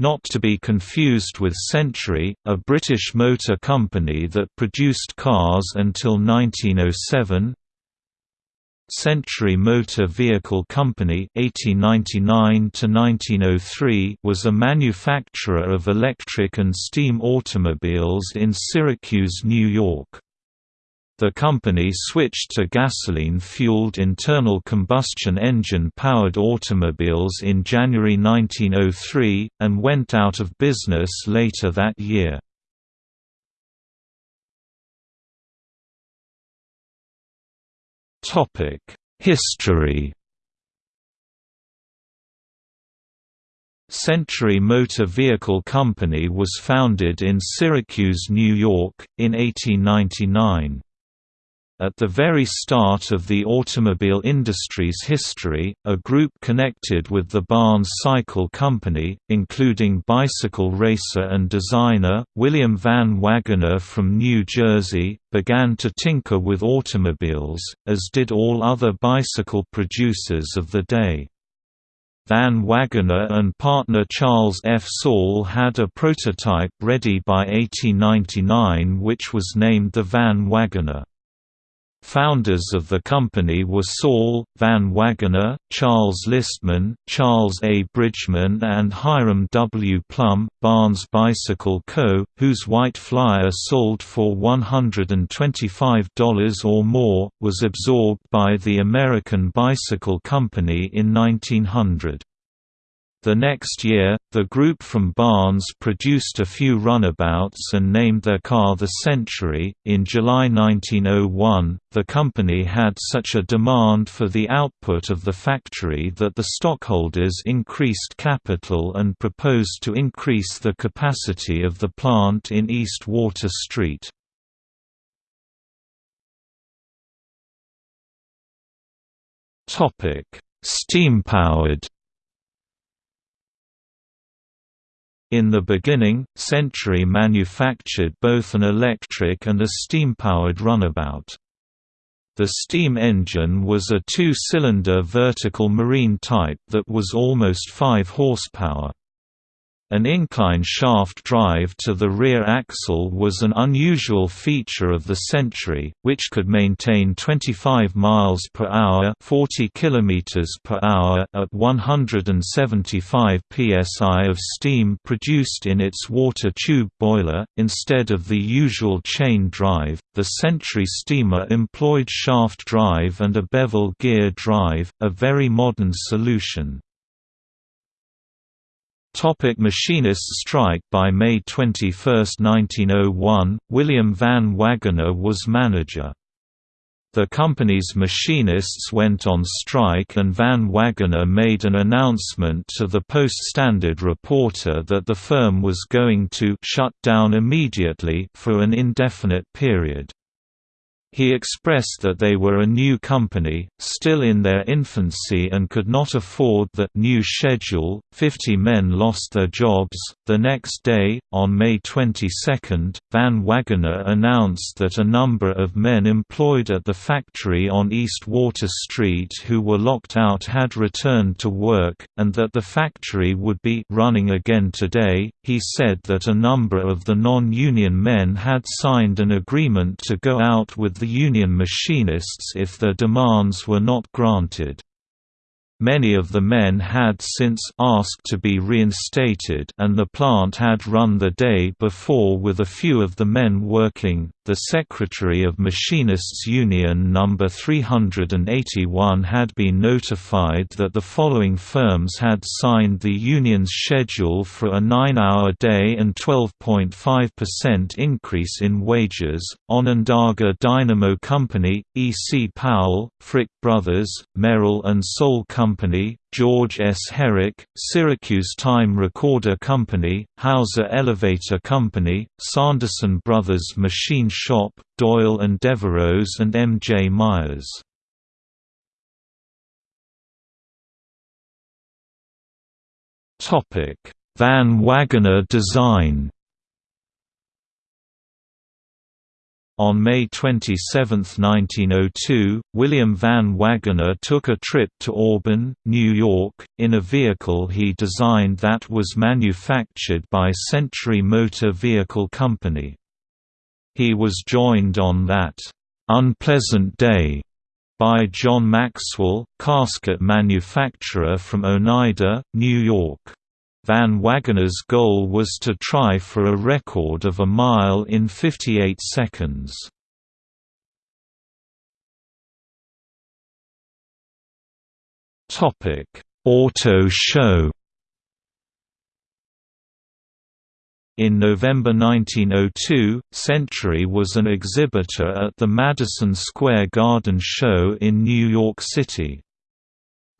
Not to be confused with Century, a British motor company that produced cars until 1907 Century Motor Vehicle Company 1899 was a manufacturer of electric and steam automobiles in Syracuse, New York. The company switched to gasoline-fueled internal combustion engine-powered automobiles in January 1903, and went out of business later that year. History Century Motor Vehicle Company was founded in Syracuse, New York, in 1899. At the very start of the automobile industry's history, a group connected with the Barnes Cycle Company, including bicycle racer and designer, William Van Wagoner from New Jersey, began to tinker with automobiles, as did all other bicycle producers of the day. Van Wagoner and partner Charles F. Saul had a prototype ready by 1899 which was named the Van Waggoner. Founders of the company were Saul, Van Waggoner, Charles Listman, Charles A. Bridgman and Hiram W. Plum. Barnes Bicycle Co., whose White Flyer sold for $125 or more, was absorbed by the American Bicycle Company in 1900. The next year, the group from Barnes produced a few runabouts and named their car the Century. In July 1901, the company had such a demand for the output of the factory that the stockholders increased capital and proposed to increase the capacity of the plant in East Water Street. Steam-powered In the beginning, Century manufactured both an electric and a steam-powered runabout. The steam engine was a two-cylinder vertical marine type that was almost 5 horsepower. An incline shaft drive to the rear axle was an unusual feature of the Century, which could maintain 25 miles per hour, 40 kilometers per hour at 175 psi of steam produced in its water tube boiler instead of the usual chain drive. The Century steamer employed shaft drive and a bevel gear drive, a very modern solution. Topic machinists strike By May 21, 1901, William Van Waggoner was manager. The company's machinists went on strike and Van Waggoner made an announcement to the Post-Standard reporter that the firm was going to «shut down immediately» for an indefinite period. He expressed that they were a new company, still in their infancy and could not afford the new schedule. Fifty men lost their jobs. The next day, on May 22, Van Waggoner announced that a number of men employed at the factory on East Water Street who were locked out had returned to work, and that the factory would be running again today. He said that a number of the non union men had signed an agreement to go out with the union machinists if their demands were not granted. Many of the men had since asked to be reinstated and the plant had run the day before with a few of the men working. The Secretary of Machinists Union No. 381 had been notified that the following firms had signed the union's schedule for a 9-hour day and 12.5% increase in wages, Onondaga Dynamo Company, E. C. Powell, Frick Brothers, Merrill and Soul Company, George S. Herrick, Syracuse Time Recorder Company, Hauser Elevator Company, Sanderson Brothers Machine Shop, Doyle and Devereux and M. J. Myers. Van Waggoner design On May 27, 1902, William Van Wagoner took a trip to Auburn, New York, in a vehicle he designed that was manufactured by Century Motor Vehicle Company. He was joined on that unpleasant day by John Maxwell, casket manufacturer from Oneida, New York. Van Wagoner's goal was to try for a record of a mile in 58 seconds. Topic: Auto show In November 1902, Century was an exhibitor at the Madison Square Garden Show in New York City.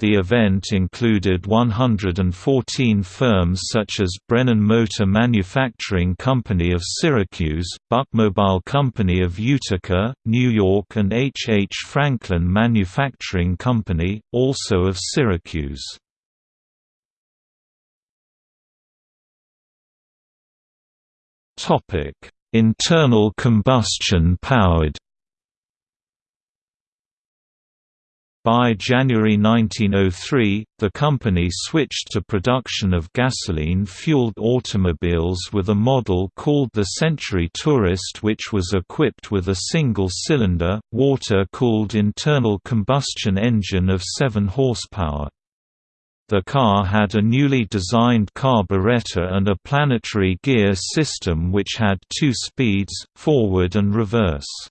The event included 114 firms such as Brennan Motor Manufacturing Company of Syracuse, Buckmobile Company of Utica, New York and H. H. Franklin Manufacturing Company, also of Syracuse. Internal combustion powered. By January 1903, the company switched to production of gasoline-fueled automobiles with a model called the Century Tourist which was equipped with a single-cylinder, water-cooled internal combustion engine of 7 horsepower. The car had a newly designed carburetor and a planetary gear system which had two speeds, forward and reverse.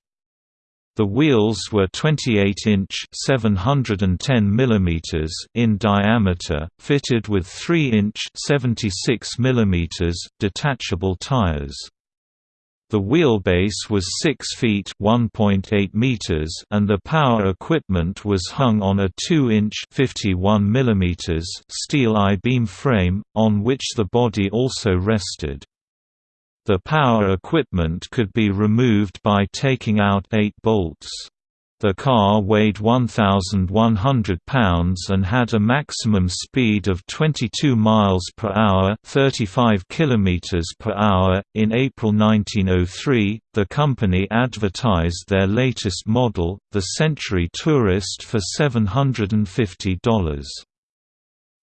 The wheels were 28-inch (710 mm) in diameter, fitted with 3-inch (76 mm) detachable tires. The wheelbase was 6 feet (1.8 meters) and the power equipment was hung on a 2-inch (51 millimeters) steel I-beam frame, on which the body also rested. The power equipment could be removed by taking out eight bolts. The car weighed 1,100 pounds and had a maximum speed of 22 miles per hour, 35 kilometers per hour. In April 1903, the company advertised their latest model, the Century Tourist, for $750.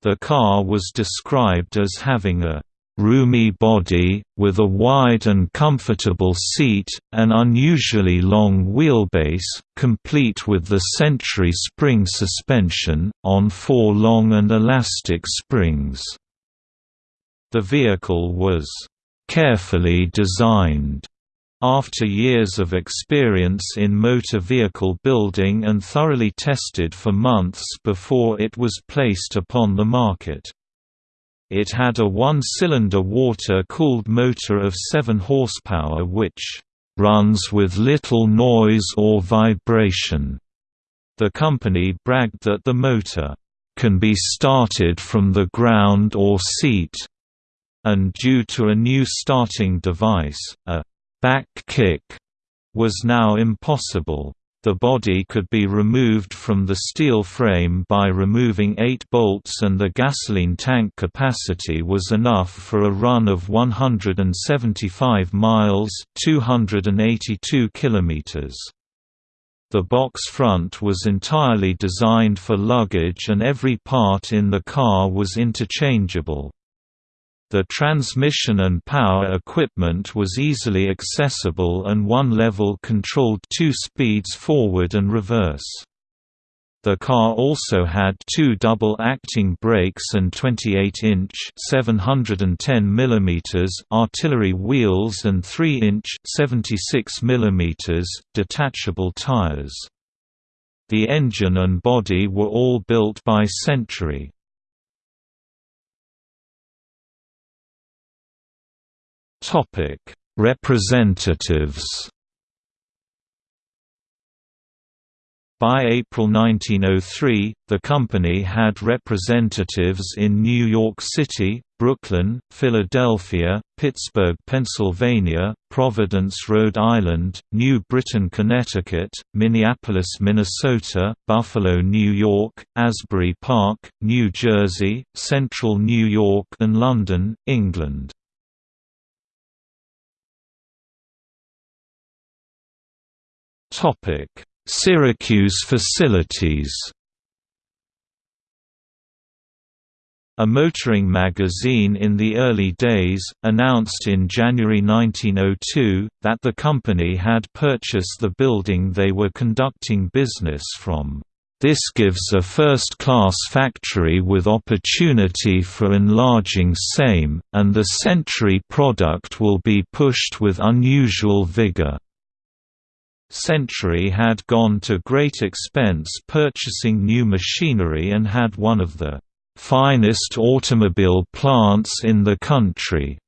The car was described as having a roomy body, with a wide and comfortable seat, an unusually long wheelbase, complete with the Century spring suspension, on four long and elastic springs. The vehicle was carefully designed after years of experience in motor vehicle building and thoroughly tested for months before it was placed upon the market. It had a one-cylinder water-cooled motor of 7 horsepower which runs with little noise or vibration. The company bragged that the motor can be started from the ground or seat, and due to a new starting device, a back kick was now impossible. The body could be removed from the steel frame by removing eight bolts and the gasoline tank capacity was enough for a run of 175 miles 282 kilometers. The box front was entirely designed for luggage and every part in the car was interchangeable. The transmission and power equipment was easily accessible and one level controlled two speeds forward and reverse. The car also had two double-acting brakes and 28-inch (710 mm) artillery wheels and 3-inch (76 mm) detachable tires. The engine and body were all built by Century. Topic: Representatives. By April 1903, the company had representatives in New York City, Brooklyn, Philadelphia, Pittsburgh, Pennsylvania, Providence, Rhode Island, New Britain, Connecticut, Minneapolis, Minnesota, Buffalo, New York, Asbury Park, New Jersey, Central New York and London, England. Syracuse facilities A motoring magazine in the early days, announced in January 1902, that the company had purchased the building they were conducting business from. This gives a first-class factory with opportunity for enlarging same, and the Century product will be pushed with unusual vigor. Century had gone to great expense purchasing new machinery and had one of the finest automobile plants in the country.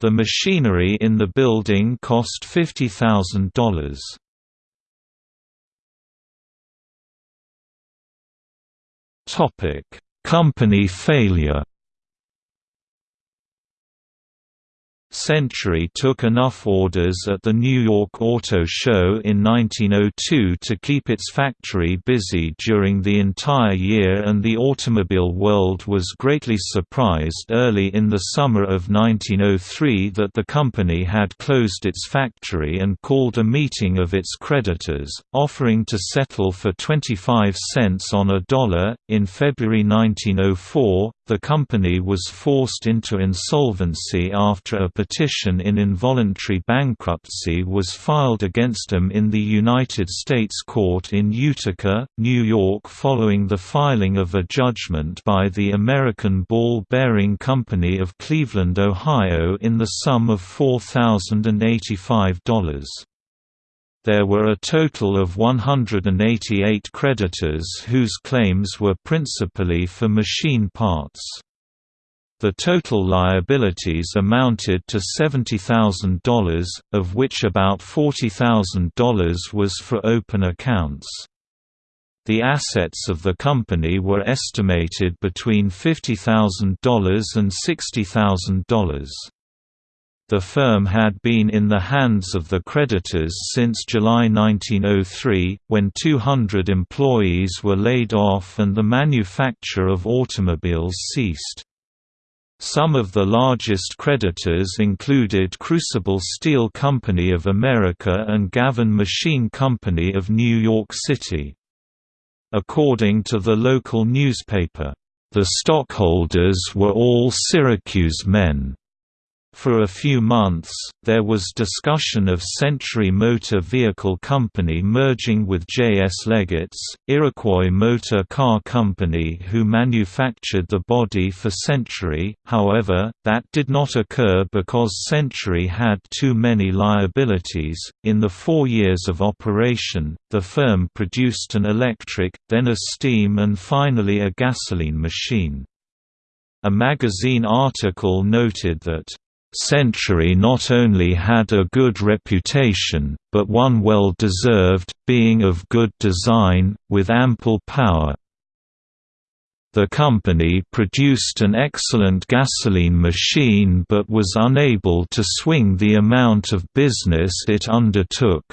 The machinery in the building cost $50,000. Topic: Company failure. Century took enough orders at the New York Auto Show in 1902 to keep its factory busy during the entire year and the automobile world was greatly surprised early in the summer of 1903 that the company had closed its factory and called a meeting of its creditors, offering to settle for 25 cents on a dollar. In February 1904, the company was forced into insolvency after a petition in involuntary bankruptcy was filed against them in the United States Court in Utica, New York following the filing of a judgment by the American Ball Bearing Company of Cleveland, Ohio in the sum of $4,085. There were a total of 188 creditors whose claims were principally for machine parts. The total liabilities amounted to $70,000, of which about $40,000 was for open accounts. The assets of the company were estimated between $50,000 and $60,000. The firm had been in the hands of the creditors since July 1903, when 200 employees were laid off and the manufacture of automobiles ceased. Some of the largest creditors included Crucible Steel Company of America and Gavin Machine Company of New York City. According to the local newspaper, the stockholders were all Syracuse men. For a few months, there was discussion of Century Motor Vehicle Company merging with J.S. Leggett's, Iroquois Motor Car Company who manufactured the body for Century, however, that did not occur because Century had too many liabilities. In the four years of operation, the firm produced an electric, then a steam and finally a gasoline machine. A magazine article noted that Century not only had a good reputation, but one well deserved, being of good design, with ample power. The company produced an excellent gasoline machine but was unable to swing the amount of business it undertook.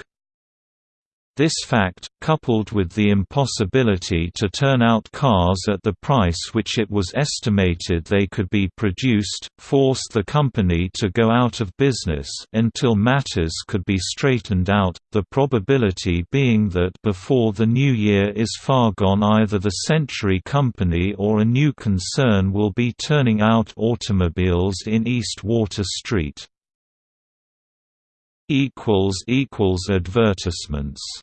This fact, coupled with the impossibility to turn out cars at the price which it was estimated they could be produced, forced the company to go out of business until matters could be straightened out, the probability being that before the new year is far gone either the Century Company or a new concern will be turning out automobiles in East Water Street. Advertisements